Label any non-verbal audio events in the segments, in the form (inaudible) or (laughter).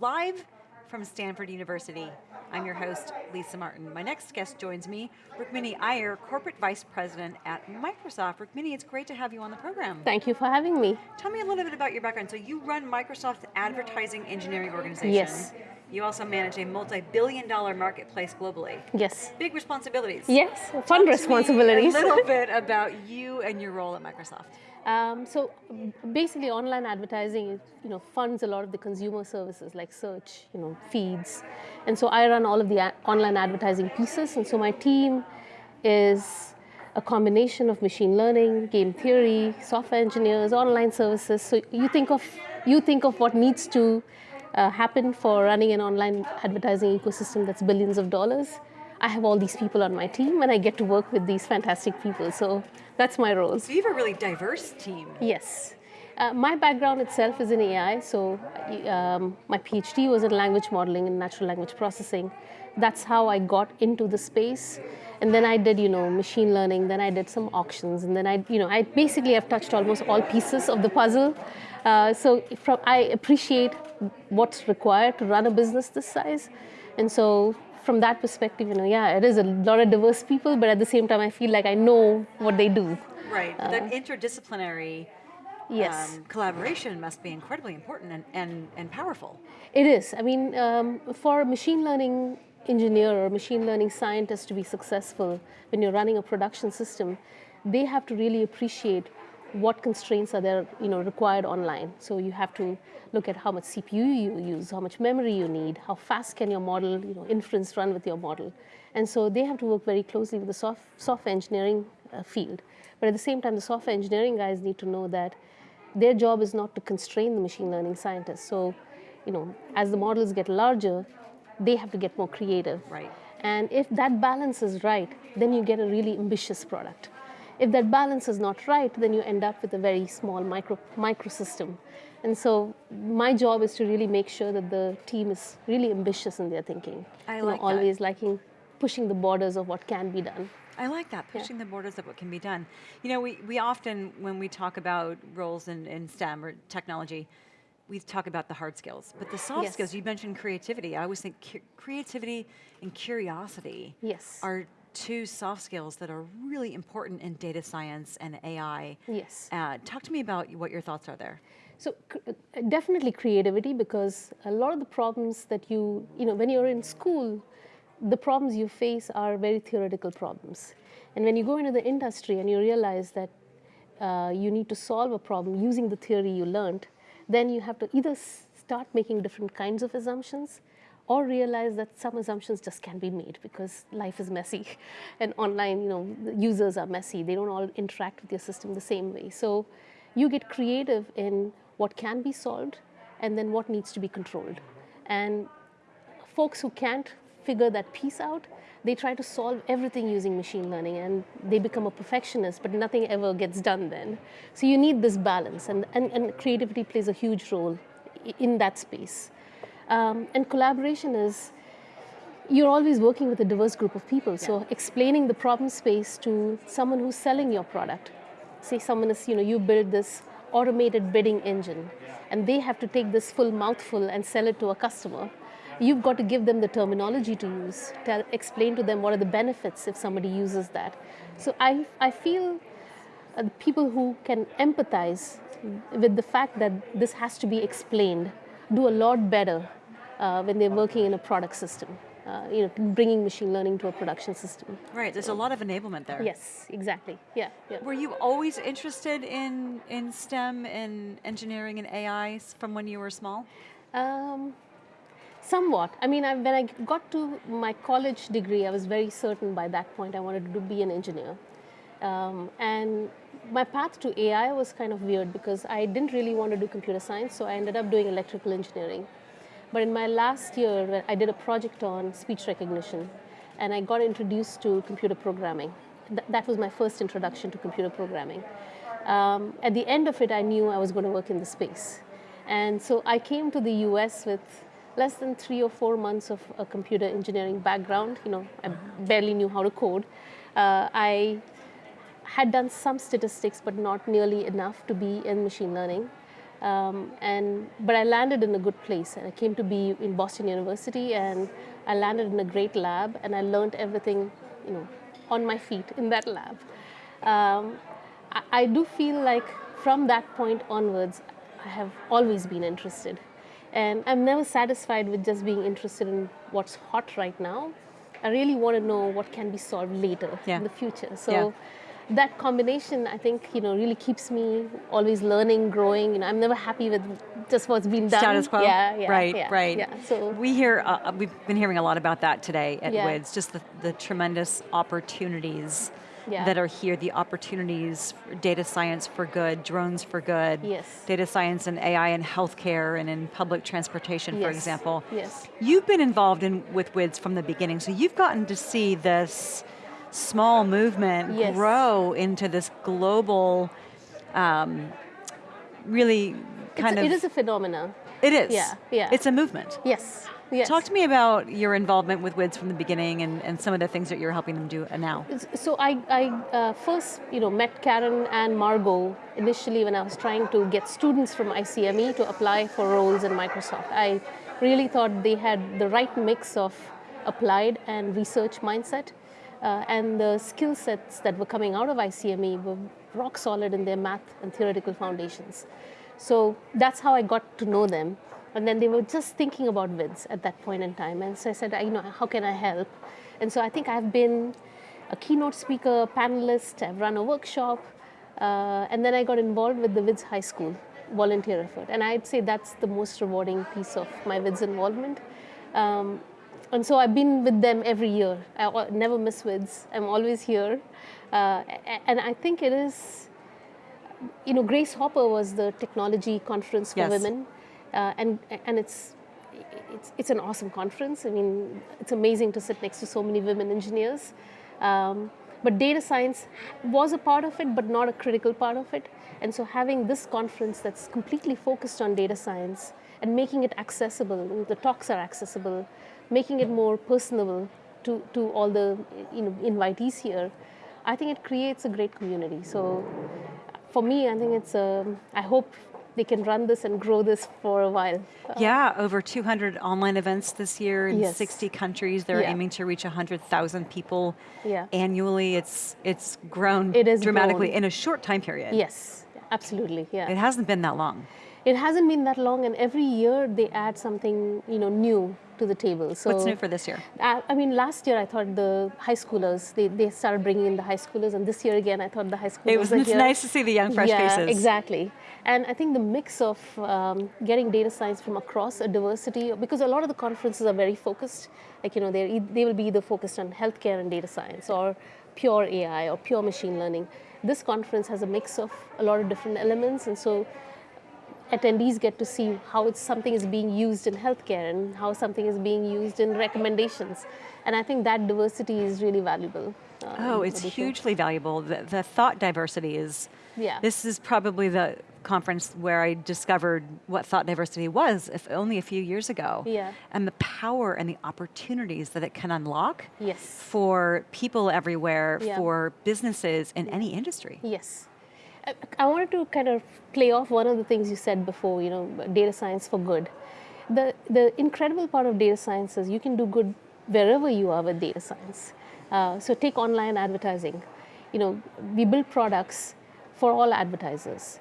live from Stanford University. I'm your host, Lisa Martin. My next guest joins me, Rukmini Iyer, Corporate Vice President at Microsoft. Rukmini, it's great to have you on the program. Thank you for having me. Tell me a little bit about your background. So you run Microsoft's advertising engineering organization. Yes. You also manage a multi-billion dollar marketplace globally. Yes. Big responsibilities. Yes, fun Talk responsibilities. A little (laughs) bit about you and your role at Microsoft. Um, so basically online advertising you know, funds a lot of the consumer services like search, you know, feeds. And so I run all of the online advertising pieces. And so my team is a combination of machine learning, game theory, software engineers, online services. So you think of, you think of what needs to uh, happen for running an online advertising ecosystem that's billions of dollars. I have all these people on my team and I get to work with these fantastic people. So that's my role. So you have a really diverse team. Yes. Uh, my background itself is in AI, so um, my PhD was in language modeling and natural language processing. That's how I got into the space. And then I did, you know, machine learning, then I did some auctions, and then I, you know, I basically have touched almost all pieces of the puzzle. Uh, so from, I appreciate what's required to run a business this size. And so from that perspective, you know, yeah, it is a lot of diverse people, but at the same time, I feel like I know what they do. Right, uh, that interdisciplinary yes. Um, collaboration must be incredibly important and, and, and powerful. It is. I mean, um, for a machine learning engineer or machine learning scientist to be successful when you're running a production system, they have to really appreciate what constraints are there you know, required online. So you have to look at how much CPU you use, how much memory you need, how fast can your model, you know, inference run with your model. And so they have to work very closely with the soft, software engineering uh, field. But at the same time, the software engineering guys need to know that their job is not to constrain the machine learning scientists. So, you know, as the models get larger, they have to get more creative. Right. And if that balance is right, then you get a really ambitious product. If that balance is not right, then you end up with a very small micro microsystem. And so my job is to really make sure that the team is really ambitious in their thinking. I you like know, always liking pushing the borders of what can be done. I like that, pushing yeah. the borders of what can be done. You know, we, we often, when we talk about roles in, in STEM or technology, we talk about the hard skills, but the soft yes. skills, you mentioned creativity. I always think creativity and curiosity yes. are two soft skills that are really important in data science and AI. Yes. Uh, talk to me about what your thoughts are there. So uh, definitely creativity because a lot of the problems that you, you know, when you're in school, the problems you face are very theoretical problems. And when you go into the industry and you realize that uh, you need to solve a problem using the theory you learned, then you have to either start making different kinds of assumptions or realize that some assumptions just can't be made because life is messy. (laughs) And online you know users are messy. They don't all interact with your system the same way. So you get creative in what can be solved and then what needs to be controlled. And folks who can't figure that piece out they try to solve everything using machine learning and they become a perfectionist but nothing ever gets done then. So you need this balance and, and, and creativity plays a huge role in that space um, and collaboration is, you're always working with a diverse group of people. Yeah. So explaining the problem space to someone who's selling your product. Say someone is, you know, you build this automated bidding engine and they have to take this full mouthful and sell it to a customer. You've got to give them the terminology to use, tell, explain to them what are the benefits if somebody uses that. So I, I feel uh, people who can empathize with the fact that this has to be explained do a lot better uh, when they're working in a product system. Uh, you know, bringing machine learning to a production system. Right, there's a lot of enablement there. Yes, exactly, yeah. yeah. Were you always interested in, in STEM and engineering and AI from when you were small? Um, somewhat. I mean, I, when I got to my college degree, I was very certain by that point I wanted to be an engineer. Um, and my path to AI was kind of weird because I didn't really want to do computer science, so I ended up doing electrical engineering. But in my last year, I did a project on speech recognition, and I got introduced to computer programming. Th that was my first introduction to computer programming. Um, at the end of it, I knew I was going to work in the space. And so I came to the US with less than three or four months of a computer engineering background. You know, I barely knew how to code. Uh, I had done some statistics, but not nearly enough to be in machine learning. Um, and but I landed in a good place, and I came to be in Boston University, and I landed in a great lab, and I learned everything, you know, on my feet in that lab. Um, I, I do feel like from that point onwards, I have always been interested, and I'm never satisfied with just being interested in what's hot right now. I really want to know what can be solved later Yeah. in the future. So Yeah. That combination, I think, you know, really keeps me always learning, growing. You know, I'm never happy with just what's been done. Status quo. Yeah, yeah, right, yeah, right. Yeah. So we hear uh, we've been hearing a lot about that today at Yeah. WIDS. Just the, the tremendous opportunities Yeah. that are here. The opportunities data science for good, drones for good. Yes. Data science and AI in healthcare and in public transportation, for example. yes. You've been involved in with WIDS from the beginning, so you've gotten to see this small movement Yes. grow into this global, um, really kind it's, of. it is a phenomenon. It is. Yeah, yeah. It's a movement. Yes. Yes. Talk to me about your involvement with WIDS from the beginning and, and some of the things that you're helping them do now. So I, I uh, first, you know, met Karen and Margot initially when I was trying to get students from ICME to apply for roles in Microsoft. I really thought they had the right mix of applied and research mindset, uh, and the skill sets that were coming out of ICME were rock solid in their math and theoretical foundations. So that's how I got to know them. And then they were just thinking about WIDS at that point in time. And so I said, you know, how can I help? And so I think I've been a keynote speaker, panelist, I've run a workshop, uh, and then I got involved with the WIDS High School volunteer effort. And I'd say that's the most rewarding piece of my WIDS involvement. Um, and so I've been with them every year. I never miss WIDS. I'm always here. Uh, and I think it is, you know, Grace Hopper was the technology conference for Yes. women. Uh, and, and it's, it's, it's an awesome conference. I mean, it's amazing to sit next to so many women engineers. Um, but data science was a part of it, but not a critical part of it. And so having this conference that's completely focused on data science and making it accessible, the talks are accessible, making it more personable to, to all the you know, invitees here, I think it creates a great community. So for me, I think it's, um, I hope they can run this and grow this for a while. Uh, yeah, over 200 online events this year in Yes. 60 countries. They're Yeah. aiming to reach 100,000 people Yeah. annually. It's it's grown It has dramatically grown. in a short time period. Yes, absolutely. Yeah. It hasn't been that long. It hasn't been that long, and every year they add something you know new to the table. So What's new for this year? I, I mean, last year I thought the high schoolers they, they started bringing in the high schoolers, and this year again I thought the high schoolers. It was are (laughs) it's here. nice to see the young, fresh yeah, faces. exactly. And I think the mix of um, getting data science from across a diversity, because a lot of the conferences are very focused. Like you know, they they will be either focused on healthcare and data science, or pure AI, or pure machine learning. This conference has a mix of a lot of different elements, and so attendees get to see how it's, something is being used in healthcare and how something is being used in recommendations. And I think that diversity is really valuable. um, Oh, it's what we do. hugely valuable. The, the thought diversity is. Yeah. This is probably the conference where I discovered what thought diversity was, if only a few years ago. Yeah. And the power and the opportunities that it can unlock. Yes. For people everywhere, Yeah. for businesses in any industry. Yes. I, I wanted to kind of play off one of the things you said before, you know, data science for good. The, the incredible part of data science is you can do good wherever you are with data science. Uh, so take online advertising. You know, we build products for all advertisers.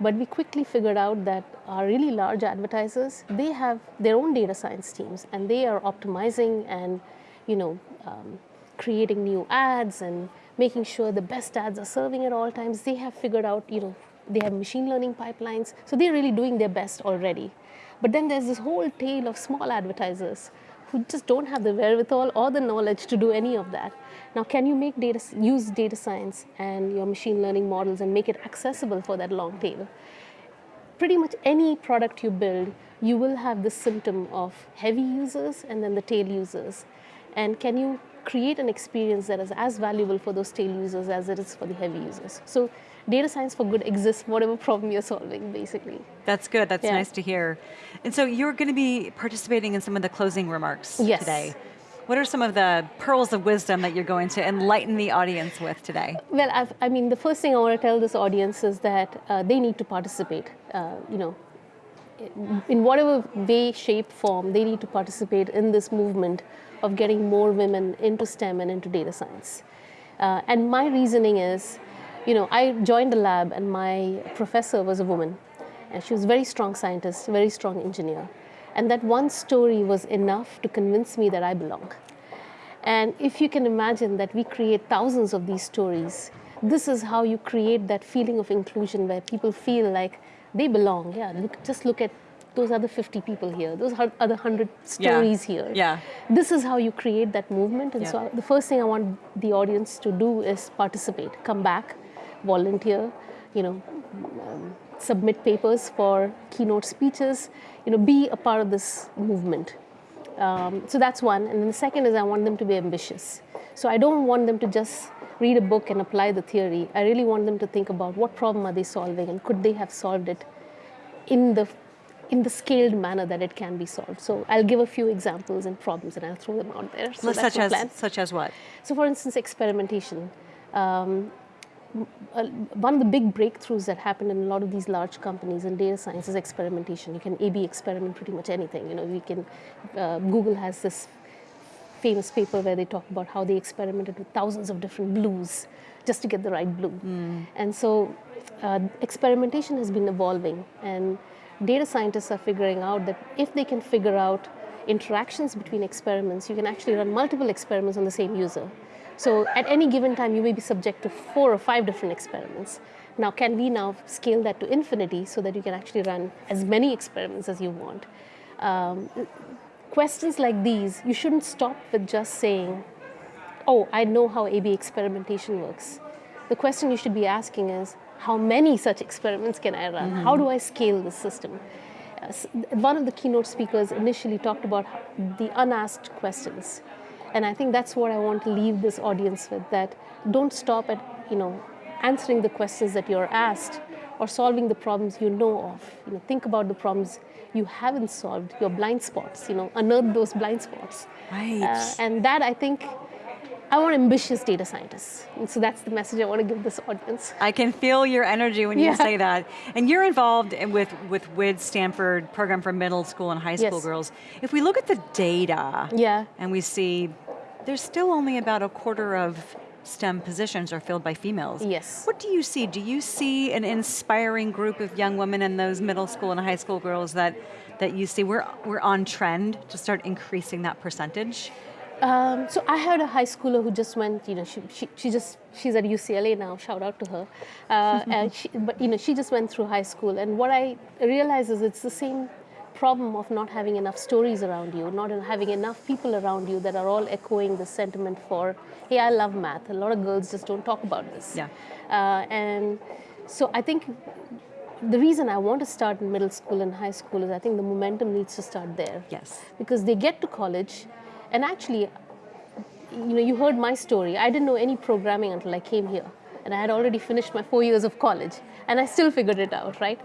But we quickly figured out that our really large advertisers, they have their own data science teams and they are optimizing and, you know, um, creating new ads and making sure the best ads are serving at all times. They have figured out, you know, they have machine learning pipelines. So they're really doing their best already. But then there's this whole tail of small advertisers who just don't have the wherewithal or the knowledge to do any of that. Now, can you make data, use data science and your machine learning models and make it accessible for that long tail? Pretty much any product you build, you will have this symptom of heavy users and then the tail users. And can you create an experience that is as valuable for those tail users as it is for the heavy users? So, data science for good exists, whatever problem you're solving, basically. That's good. That's Yeah. nice to hear. And so you're going to be participating in some of the closing remarks Yes. today. What are some of the pearls of wisdom that you're going to enlighten the audience with today? Well, I've, i mean, the first thing I want to tell this audience is that uh, they need to participate. Uh, you know, in whatever way, shape, form, they need to participate in this movement of getting more women into STEM and into data science. Uh, and my reasoning is, you know, I joined the lab and my professor was a woman. And she was a very strong scientist, very strong engineer. And that one story was enough to convince me that I belong. And if you can imagine that we create thousands of these stories, this is how you create that feeling of inclusion where people feel like they belong. Yeah, look, just look at those other 50 people here, those other 100 stories yeah. here. Yeah. This is how you create that movement. And yeah. so the first thing I want the audience to do is participate, come back, volunteer, you know, um, submit papers for keynote speeches, you know, be a part of this movement. Um, so that's one. And then the second is I want them to be ambitious. So I don't want them to just read a book and apply the theory. I really want them to think about what problem are they solving and could they have solved it in the in the scaled manner that it can be solved. So I'll give a few examples and problems and I'll throw them out there. So such as plan. such as what? So for instance, experimentation. Um, one of the big breakthroughs that happened in a lot of these large companies in data science is experimentation. You can A/B experiment pretty much anything. You know, we can. Uh, Google has this famous paper where they talk about how they experimented with thousands of different blues just to get the right blue. Mm. And so, uh, experimentation has been evolving, and data scientists are figuring out that if they can figure out interactions between experiments, you can actually run multiple experiments on the same user. So at any given time, you may be subject to four or five different experiments. Now, can we now scale that to infinity so that you can actually run as many experiments as you want? Um, questions like these, you shouldn't stop with just saying, oh, I know how A-B experimentation works. The question you should be asking is, how many such experiments can I run? Mm -hmm. How do I scale this system? Uh, one of the keynote speakers initially talked about the unasked questions. And I think that's what I want to leave this audience with, that don't stop at, you know, answering the questions that you're asked or solving the problems you know of. You know, think about the problems you haven't solved, your blind spots, you know, unearth those blind spots. Right. Uh, and that, I think, I want ambitious data scientists. And so that's the message I want to give this audience. I can feel your energy when you say that. And you're involved with, with WID Stanford program for middle school and high school yes. girls. If we look at the data yeah. and we see there's still only about a quarter of STEM positions are filled by females. Yes. What do you see? Do you see an inspiring group of young women and those middle school and high school girls that, that you see we're, we're on trend to start increasing that percentage? Um, so I had a high schooler who just went, you know, she, she, she just, she's at UCLA now, shout out to her. Uh, (laughs) and she, but, you know, she just went through high school. And what I realize is it's the same problem of not having enough stories around you, not having enough people around you that are all echoing the sentiment for, hey, I love math. A lot of girls just don't talk about this. Yeah. Uh, and so I think the reason I want to start in middle school and high school is I think the momentum needs to start there. Yes. Because they get to college, and actually, you know, you heard my story. I didn't know any programming until I came here, and I had already finished my four years of college, and I still figured it out, right?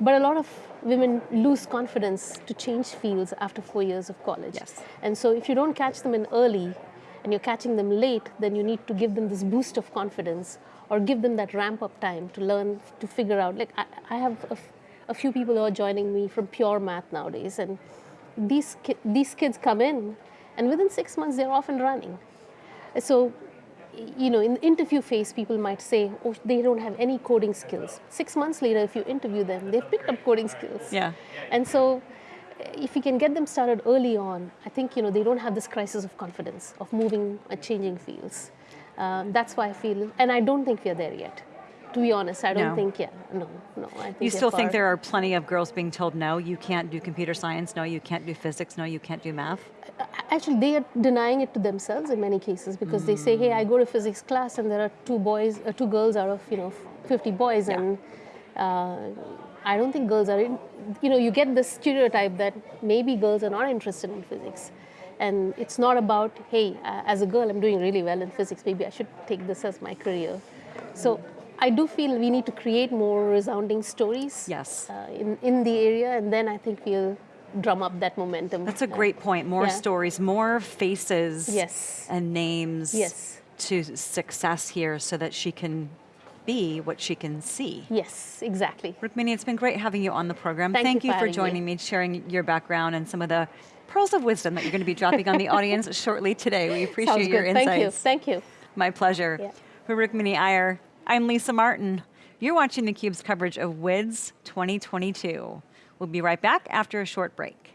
But a lot of women lose confidence to change fields after four years of college. Yes. And so if you don't catch them in early and you're catching them late, then you need to give them this boost of confidence or give them that ramp up time to learn, to figure out. Like I, I have a, few people who are joining me from pure math nowadays and these, ki these kids come in and within six months they're off and running. So you know, in the interview phase, people might say, oh, they don't have any coding skills. Six months later, if you interview them, they've picked up coding skills. Yeah. And so if you can get them started early on, I think, you know, they don't have this crisis of confidence of moving and changing fields. Um, that's why I feel, and I don't think we're there yet to be honest, I don't no. think, yeah, no, no. I think you still think there are plenty of girls being told, no, you can't do computer science, no, you can't do physics, no, you can't do math? Actually, they are denying it to themselves in many cases because mm. they say, hey, I go to physics class and there are two boys, uh, two girls out of, you know, 50 boys yeah. and uh, I don't think girls are, in, you know, you get this stereotype that maybe girls are not interested in physics. And it's not about, hey, uh, as a girl, I'm doing really well in physics, maybe I should take this as my career. So I do feel we need to create more resounding stories yes. Uh, in, in the area, and then I think we'll drum up that momentum. That's a great point. More Yeah. stories, more faces Yes. and names Yes. to success here so that she can be what she can see. Yes, exactly. Rukmini, it's been great having you on the program. Thank you you for for having me. joining me, sharing your background and some of the pearls of wisdom that you're going to be dropping on the (laughs) audience shortly today. We appreciate Sounds your insights. Thank you. Thank you. My pleasure. Yeah. For Rukmini Iyer, I'm Lisa Martin. You're watching theCUBE's coverage of WIDS 2022. We'll be right back after a short break.